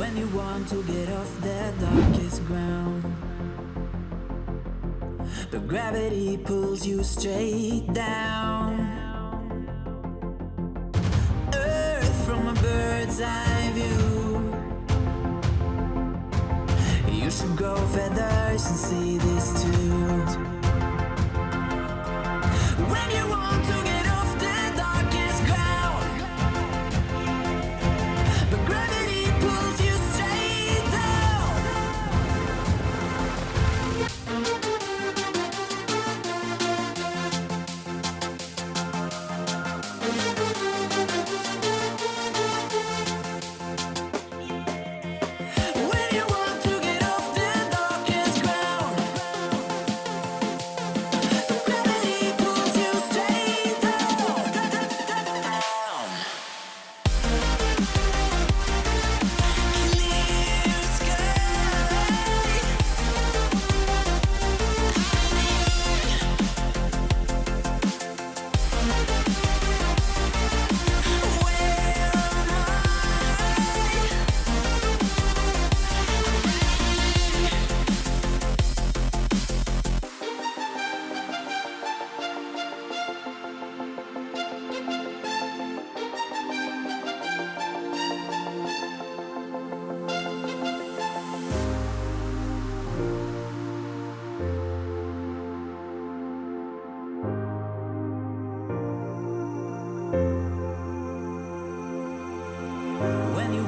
When you want to get off the darkest ground But gravity pulls you straight down. Earth from a bird's eye view. You should grow feathers and see this too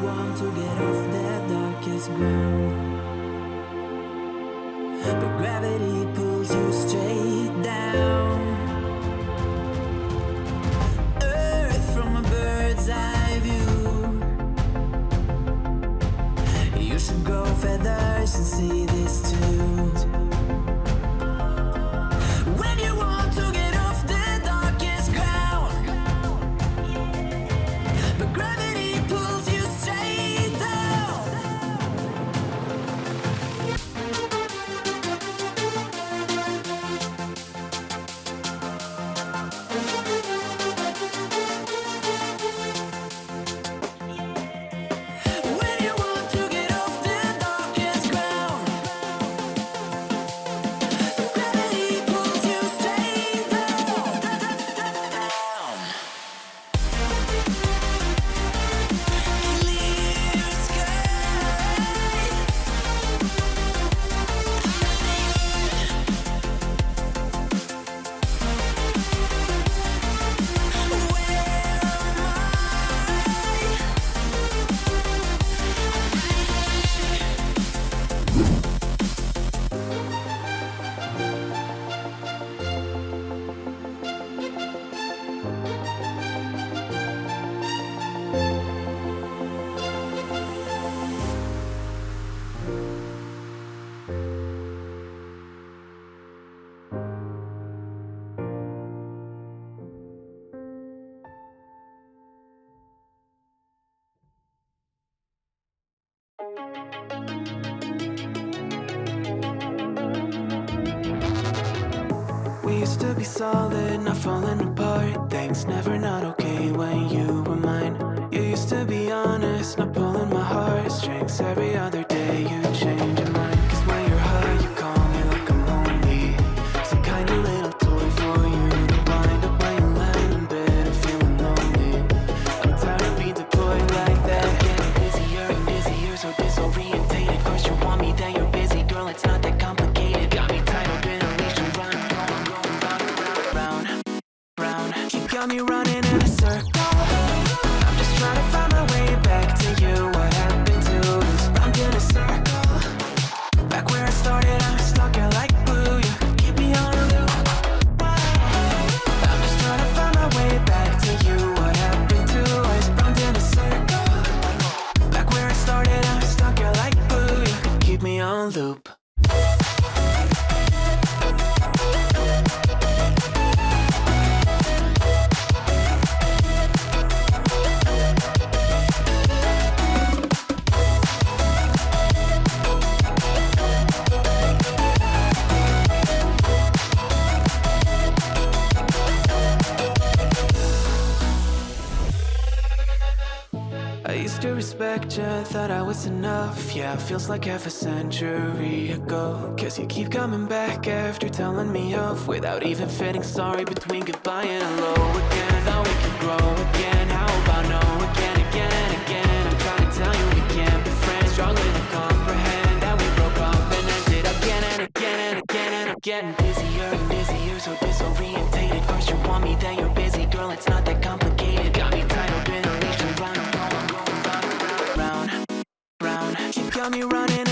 want to get off the darkest ground. But gravity pulls you straight down. Earth from a bird's eye view. You should grow feathers and see this too. We used to be solid, not falling apart. Things never not okay when you were mine. You used to be honest, not pulling my heartstrings. Every other day you change thought I was enough. Yeah, feels like half a century ago. Cause you keep coming back after telling me off. Without even fitting sorry between goodbye and hello again. Thought we could grow again, how about no again, again and again? I'm trying to tell you we can't be friends. Struggling to comprehend that we broke up and ended again and again and again And I'm getting busier and busier, so disorientated. First you want me, then you're busy, girl, it's not that complicated. Got me got me running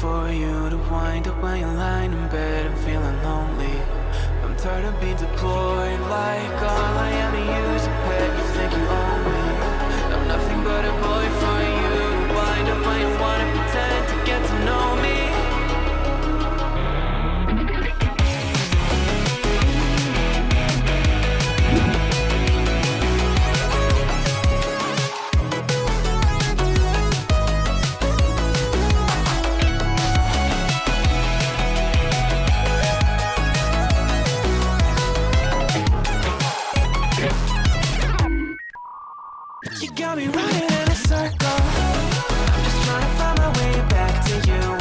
for you to wind up when you're lying in bed and feeling lonely. I'm tired of being deployed like all I am You got me running in a circle. I'm just trying to find my way back to you.